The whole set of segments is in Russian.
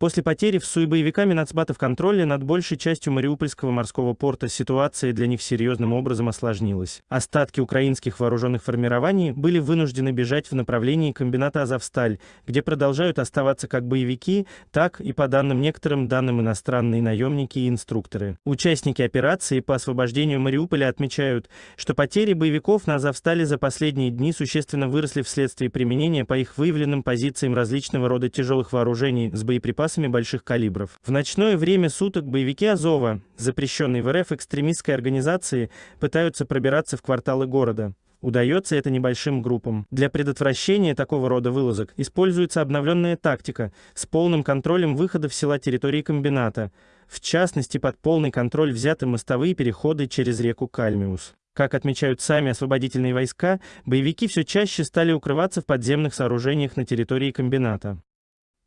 После потери в СУИ боевиками нацбатов контроля над большей частью Мариупольского морского порта ситуация для них серьезным образом осложнилась. Остатки украинских вооруженных формирований были вынуждены бежать в направлении комбината «Азовсталь», где продолжают оставаться как боевики, так и, по данным некоторым данным, иностранные наемники и инструкторы. Участники операции по освобождению Мариуполя отмечают, что потери боевиков на «Азовстале» за последние дни существенно выросли вследствие применения по их выявленным позициям различного рода тяжелых вооружений с боеприпасами боеприпасами больших калибров. В ночное время суток боевики Азова, запрещенной в РФ экстремистской организации, пытаются пробираться в кварталы города. Удается это небольшим группам. Для предотвращения такого рода вылазок используется обновленная тактика с полным контролем выхода в села территории комбината. В частности, под полный контроль взяты мостовые переходы через реку Кальмиус. Как отмечают сами освободительные войска, боевики все чаще стали укрываться в подземных сооружениях на территории комбината.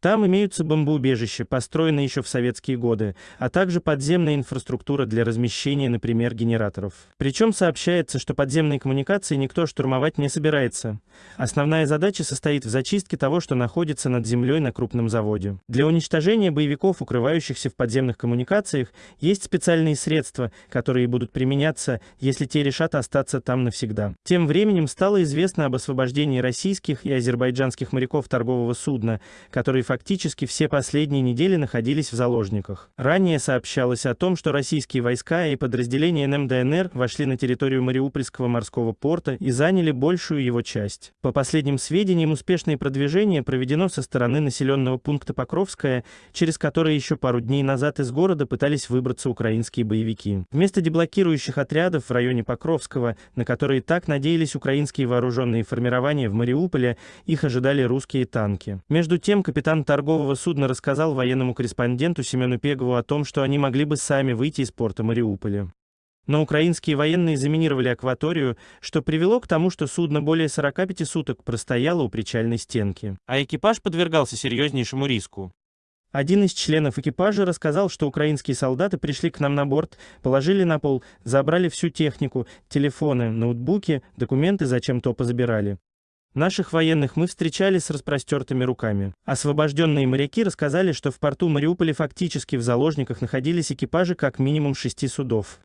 Там имеются бомбоубежища, построенные еще в советские годы, а также подземная инфраструктура для размещения, например, генераторов. Причем сообщается, что подземные коммуникации никто штурмовать не собирается. Основная задача состоит в зачистке того, что находится над землей на крупном заводе. Для уничтожения боевиков, укрывающихся в подземных коммуникациях, есть специальные средства, которые будут применяться, если те решат остаться там навсегда. Тем временем стало известно об освобождении российских и азербайджанских моряков торгового судна, которые фактически все последние недели находились в заложниках. Ранее сообщалось о том, что российские войска и подразделения НМДНР вошли на территорию Мариупольского морского порта и заняли большую его часть. По последним сведениям, успешное продвижение проведено со стороны населенного пункта Покровская, через который еще пару дней назад из города пытались выбраться украинские боевики. Вместо деблокирующих отрядов в районе Покровского, на которые так надеялись украинские вооруженные формирования в Мариуполе, их ожидали русские танки. Между тем, капитан торгового судна рассказал военному корреспонденту Семену Пегову о том, что они могли бы сами выйти из порта Мариуполя. Но украинские военные заминировали акваторию, что привело к тому, что судно более 45 суток простояло у причальной стенки, а экипаж подвергался серьезнейшему риску. Один из членов экипажа рассказал, что украинские солдаты пришли к нам на борт, положили на пол, забрали всю технику, телефоны, ноутбуки, документы зачем-то позабирали. Наших военных мы встречали с распростертыми руками. Освобожденные моряки рассказали, что в порту Мариуполя фактически в заложниках находились экипажи как минимум шести судов.